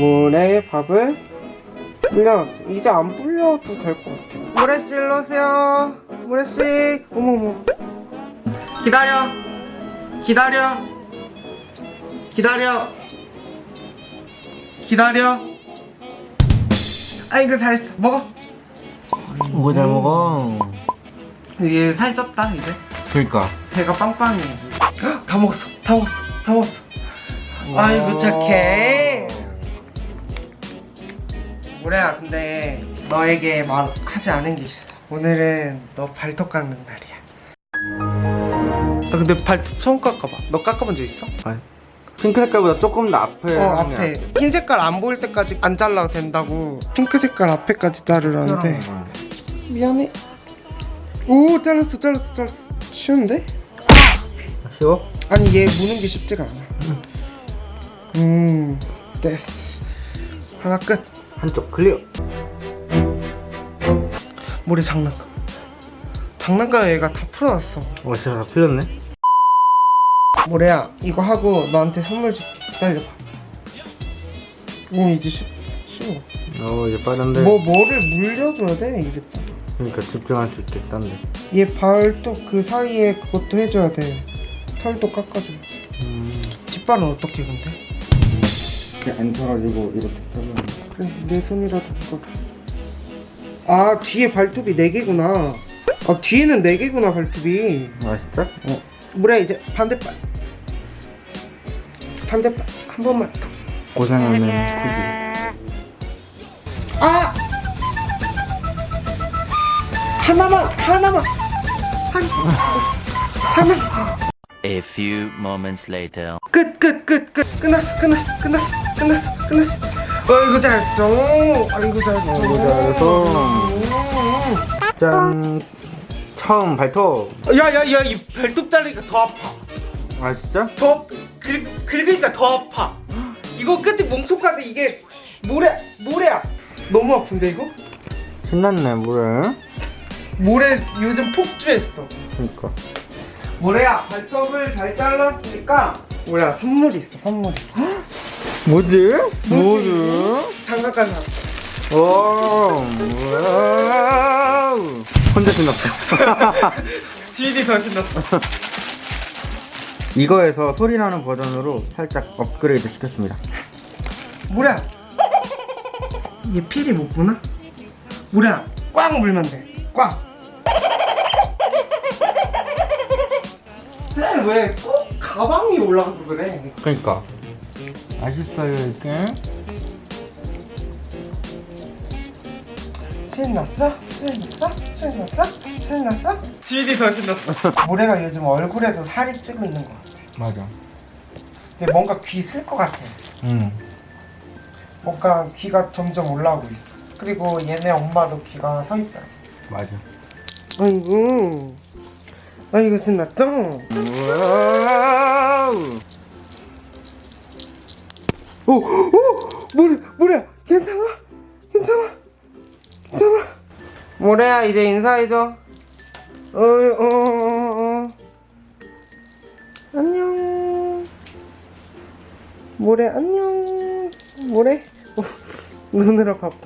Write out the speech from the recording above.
모래의 밥을 불려놨어. 이제 안 불려도 될 것 같아. 모래씨 일로 오세요. 모래씨. 어머머. 기다려. 기다려. 기다려. 기다려. 아이고 잘했어. 먹어. 뭐잘 먹어 이게 살 쪘다 이제. 그니까 배가 빵빵해. 헉, 다 먹었어. 다 먹었어. 다 먹었어. 아이고 착해. 모래야 근데 너에게 말하지 않은 게 있어. 오늘은 너 발톱 깎는 날이야. 나 근데 발톱 처음 깎아봐. 너 깎아본 적 있어? 아니 핑크 색깔보다 조금 더 앞에 어 앞에 흰 색깔 안 보일 때까지 안 잘라도 된다고 핑크 색깔 앞에까지 자르라는데. 미안해 오 잘랐어 잘랐어 잘랐어 쉬운데? 쉬워? 아니 얘 무는 게 쉽지가 않아 음 됐어 하나 끝 한쪽 클리어. 머리 장난감. 장난감 얘가 다 풀어놨어. 어 진짜 다 풀렸네. 모래야 이거 하고 너한테 선물 줄게 기다려봐. 오 이제 쉽, 쉬워 어 이제 빠른데. 뭐 뭐를 물려줘야 돼 이랬잖아 그러니까 집중할 수 있겠다는데. 얘 발톱 그 사이에 그것도 해줘야 돼. 털도 깎아줘 음. 뒷발은 어떻게 근데? 안 털어지고 이렇게 잘라 그래 내 손이라도 묻어줘 아 뒤에 발톱이 4개구나. 아 뒤에는 4개구나 발톱이. 아 진짜? 어. 뭐래 이제 반대발 반대발 한 번만 더. 고생하는 굳이 아! 하나만 하나만. 한 하나 A few moments later. 끝 끝 끝 끝. 끝났어 끝났어 끝났어 끝났어 끝났어 아이고 잘했죠 아이고 잘했죠 아이고 잘했어. 짠. 처음 발톱. 야야야 이 발톱 자르니까 더 아파. 아 진짜? 더 긁, 긁으니까 더 아파. 이거 끝에 뭉툭하게 이게 모래 모래야 너무 아픈데 이거? 신났네 뭐래. 모래 요즘 폭주했어. 그니까. 모래야 발톱을 잘 잘랐으니까 모래야 선물이 있어 선물이 뭐지? 뭐지? 장난감. 사오 wow. 혼자 신났다. 더 신났어 이거에서 소리 나는 버전으로 살짝 업그레이드 시켰습니다. 모래야 얘 필이 못 보나? 모래야 꽉 물면 돼꽉 쌤왜꼭 가방 위에 올라가서 그래? 그니까 맛있어요 이게? 신났어? 신났어? 신났어? 신났어? 지인이 더 신났어. 모래가 요즘 얼굴에도 살이 찌고 있는 거 같아. 맞아. 근데 뭔가 귀슬것 같아. 응. 뭔가 귀가 점점 올라오고 있어. 그리고 얘네 엄마도 귀가 서 있더라. 맞아. 아이고. 아이고 신났죠? 오! 오! 모래, 모래야 괜찮아? 괜찮아? 괜찮아? 모래야 이제 인사해줘 어, 어, 어, 어. 안녕 모래 안녕 모래 어, 노느라 바빠